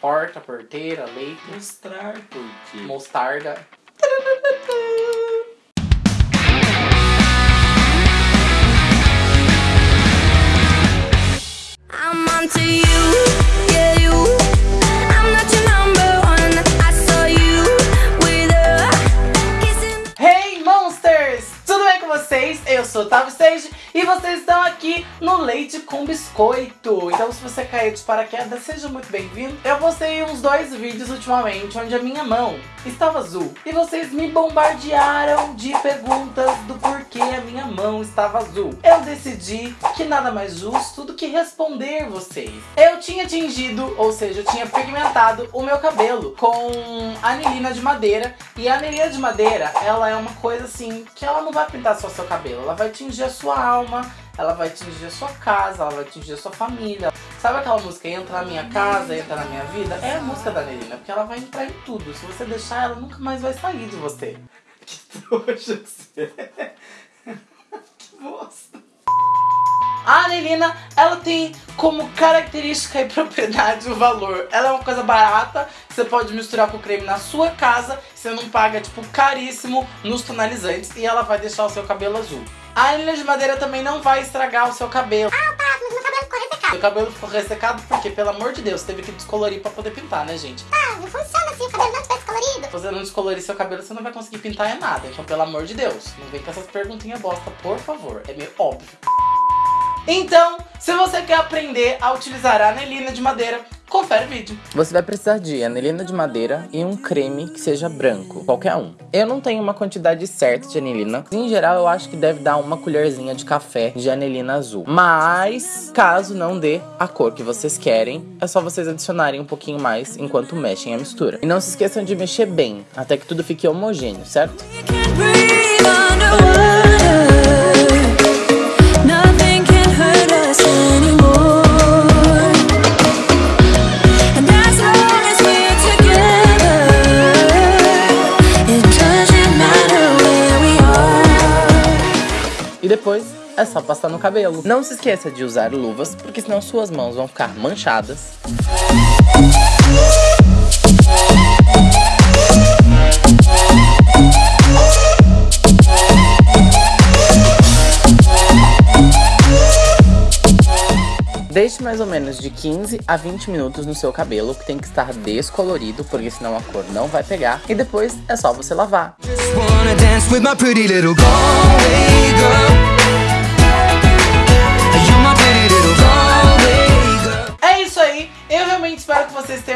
porta, porteira, leite, Mostrar por quê? mostarda. I'm you, yeah you. I'm not your number one. I saw you with a kissing. Hey Monsters! Tudo bem com vocês? Eu sou o Otávio Stage e vocês estão aqui no Leite com Biscoito. Então se você caiu de paraquedas, seja muito bem-vindo. Eu postei uns dois vídeos ultimamente onde a minha mão estava azul. E vocês me bombardearam de perguntas do porquê a minha mão estava azul. Eu decidi que nada mais justo do que responder vocês. Eu tinha tingido, ou seja, eu tinha pigmentado o meu cabelo com anilina de madeira. E a anilina de madeira, ela é uma coisa assim, que ela não vai pintar só seu cabelo, ela vai tingir a sua alma, ela vai tingir a sua casa, ela vai tingir a sua família. Sabe aquela música Entra na minha casa, entra na minha vida? É a música da Anelina, porque ela vai entrar em tudo. Se você deixar, ela nunca mais vai sair de você. Que trouxa você. A anelina, ela tem como característica e propriedade o valor. Ela é uma coisa barata, você pode misturar com creme na sua casa, você não paga, tipo, caríssimo nos tonalizantes e ela vai deixar o seu cabelo azul. A anilina de madeira também não vai estragar o seu cabelo. Ah, Seu cabelo ficou ressecado porque, pelo amor de Deus, teve que descolorir pra poder pintar, né, gente? Ah, não funciona assim, o cabelo não tivesse colorido. Se você não descolorir seu cabelo, você não vai conseguir pintar é nada. Então, pelo amor de Deus, não vem com essas perguntinhas bosta, por favor. É meio óbvio. Então, se você quer aprender a utilizar a anelina de madeira, confere o vídeo. Você vai precisar de anilina de madeira e um creme que seja branco, qualquer um. Eu não tenho uma quantidade certa de anilina. Em geral, eu acho que deve dar uma colherzinha de café de anilina azul. Mas, caso não dê a cor que vocês querem, é só vocês adicionarem um pouquinho mais enquanto mexem a mistura. E não se esqueçam de mexer bem, até que tudo fique homogêneo, certo? E depois é só passar no cabelo. Não se esqueça de usar luvas, porque senão suas mãos vão ficar manchadas. Deixe mais ou menos de 15 a 20 minutos no seu cabelo, que tem que estar descolorido, porque senão a cor não vai pegar. E depois é só você lavar. Just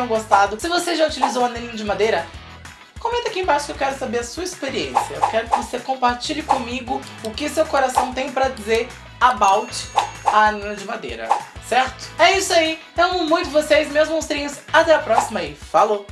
tenham gostado. Se você já utilizou anelina de madeira, comenta aqui embaixo que eu quero saber a sua experiência. Eu quero que você compartilhe comigo o que seu coração tem pra dizer about a anilina de madeira. Certo? É isso aí. Eu amo muito vocês, meus monstrinhos. Até a próxima e falou!